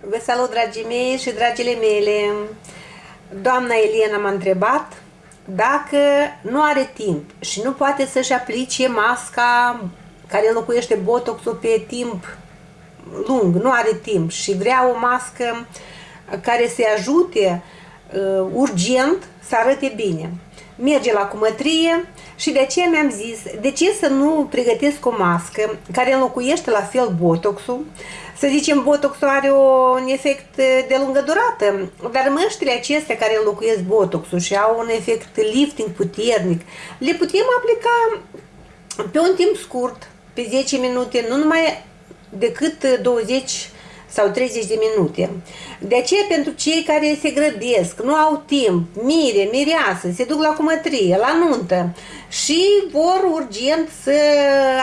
Vă salut, dragii mei și dragile mele! Doamna Eliana m-a întrebat dacă nu are timp și nu poate să-și aplice masca care înlocuiește botoxul pe timp lung, nu are timp și vrea o mască care să-i ajute uh, urgent să arate bine. Merge la cumătrie și de aceea mi-am zis, de ce să nu pregătesc o mască care înlocuiește la fel botoxul, să zicem, botoxul are un efect de lungă durată, dar măștile acestea care înlocuiesc botoxul și au un efect lifting puternic, le putem aplica pe un timp scurt, pe 10 minute, nu numai decât 20 sau 30 de minute. De aceea, pentru cei care se grăbesc, nu au timp, mire, mireasă, se duc la cumătrie, la nuntă și vor urgent să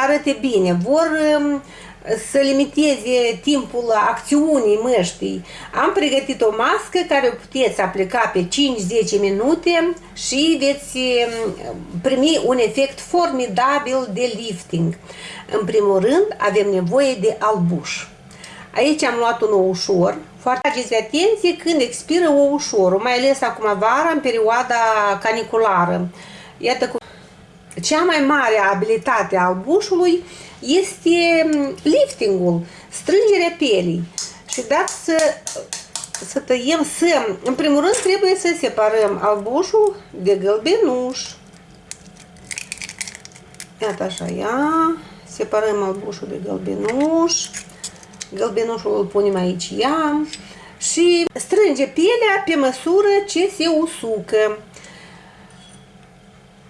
arate bine, vor um, să limiteze timpul acțiunii măștii. Am pregătit o mască care o puteți aplica pe 5-10 minute și veți um, primi un efect formidabil de lifting. În primul rând avem nevoie de albuș. Aici am luat un ușor. Foarte ageți atenție când expiră ușorul, mai ales acum vara, în perioada caniculară. Iată cum cea mai mare abilitate a albușului este mm, liftingul, strângerea pielii. Și dați să, să tăiem, să, în primul rând trebuie să separăm albușul de gălbenuș. Iată așa, ia, separăm albușul de gălbenuș, gălbenușul îl punem aici, ia, și strânge pielea pe măsură ce se usucă.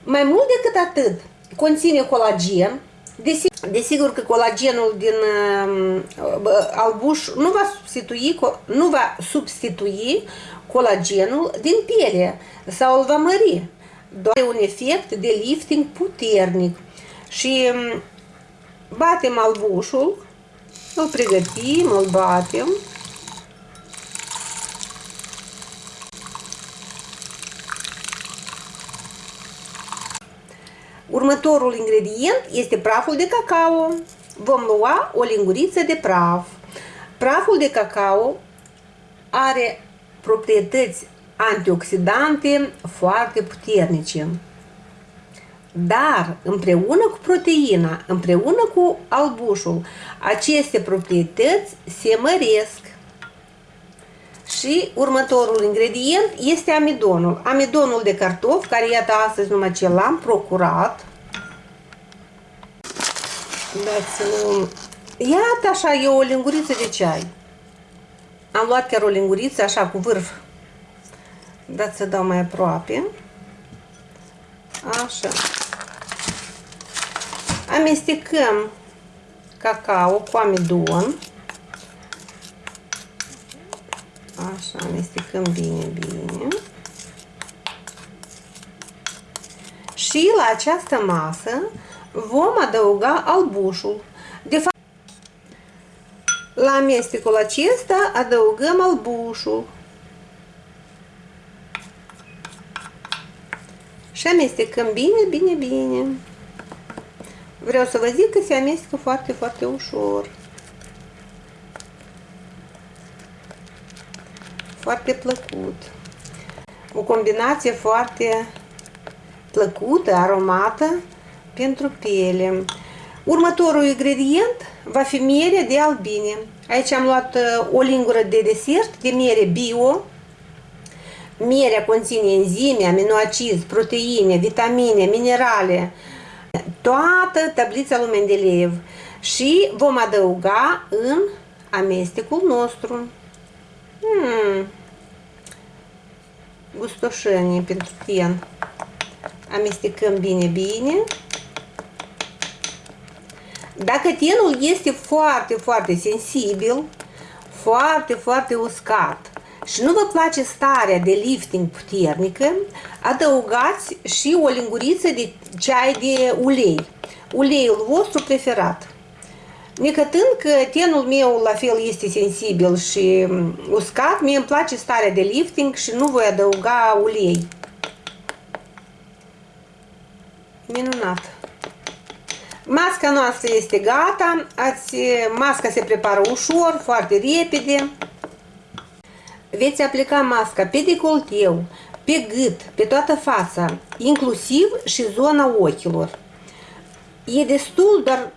Mai mult decât atât, conține colagen, Desigur, desigur că colagenul din uh, albuș nu va substitui, nu va substitui colagenul din piele sau îl va mări. Doar un efect de lifting puternic. Și um, batem albușul, îl pregătim, îl batem. Următorul ingredient este praful de cacao. Vom lua o linguriță de praf. Praful de cacao are proprietăți antioxidante foarte puternice. Dar împreună cu proteina, împreună cu albușul, aceste proprietăți se măresc. Și următorul ingredient este amidonul. Amidonul de cartof, care iată astăzi numai ce l-am procurat. Dați-l... Iată așa, e o linguriță de ceai. Am luat chiar o linguriță așa cu vârf. Dați să dau mai aproape. Așa. Amestecăm cacao cu amidon. Așa, amestecăm bine, bine. Și la această masă vom adăuga albușul. De fapt, la amestecul acesta adăugăm albușul. Și amestecăm bine, bine, bine. Vreau să vă zic că se amestecă foarte, foarte ușor. Foarte plăcut. O combinație foarte plăcută, aromată pentru piele. Următorul ingredient va fi miere de albine. Aici am luat uh, o lingură de desert de miere bio. Mierea conține enzime, aminoacizi, proteine, vitamine, minerale, toată tablița lui Mendeleev și vom adăuga în amestecul nostru. Hmm. Gustoșenie pentru ten. Amestecăm bine, bine. Dacă tenul este foarte, foarte sensibil, foarte, foarte uscat și nu vă place starea de lifting puternică, adăugați și o linguriță de ceai de ulei. Uleiul vostru preferat. Necătând că tenul meu la fel este sensibil și uscat, mie îmi place starea de lifting și nu voi adăuga ulei. Minunat! Masca noastră este gata, ați, masca se prepară ușor, foarte repede. Veți aplica masca pe decolteu, pe gât, pe toată fața, inclusiv și zona ochilor. E destul doar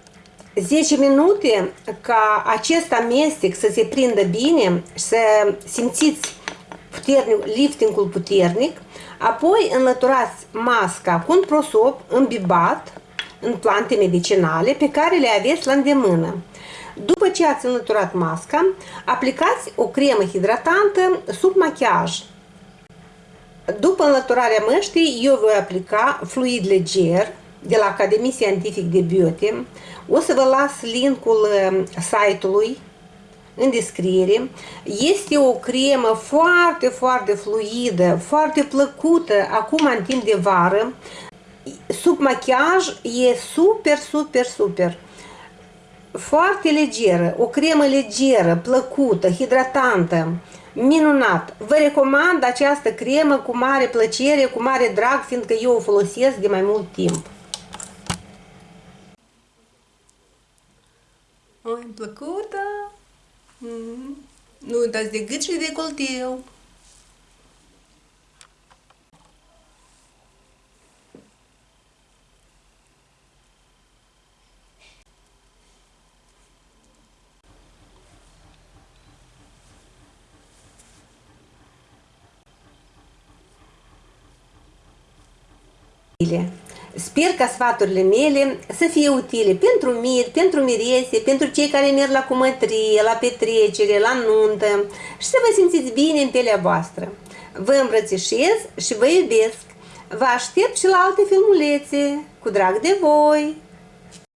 10 minute ca acest amestec să se prindă bine și să simțiți puternic, liftingul puternic, apoi înlăturați masca cu un prosop îmbibat în plante medicinale pe care le aveți la îndemână. După ce ați înlăturat masca, aplicați o cremă hidratantă sub machiaj. După înlăturarea măștii, eu voi aplica fluid leger de la Academie Scientific de Beauty. O să vă las linkul um, site-ului în descriere. Este o cremă foarte, foarte fluidă, foarte plăcută acum în timp de vară. Sub machiaj e super, super, super. Foarte legeră, o cremă legeră, plăcută, hidratantă, minunat. Vă recomand această cremă cu mare plăcere, cu mare drag, fiindcă eu o folosesc de mai mult timp. Oi, plăcută! Mm. Nu uitați de gât și de coltiu. Sper ca sfaturile mele să fie utile pentru mir, pentru mirese, pentru cei care merg la cumătrie, la petrecere, la nuntă și să vă simțiți bine în pielea voastră. Vă îmbrățișez și vă iubesc. Vă aștept și la alte filmulețe. Cu drag de voi!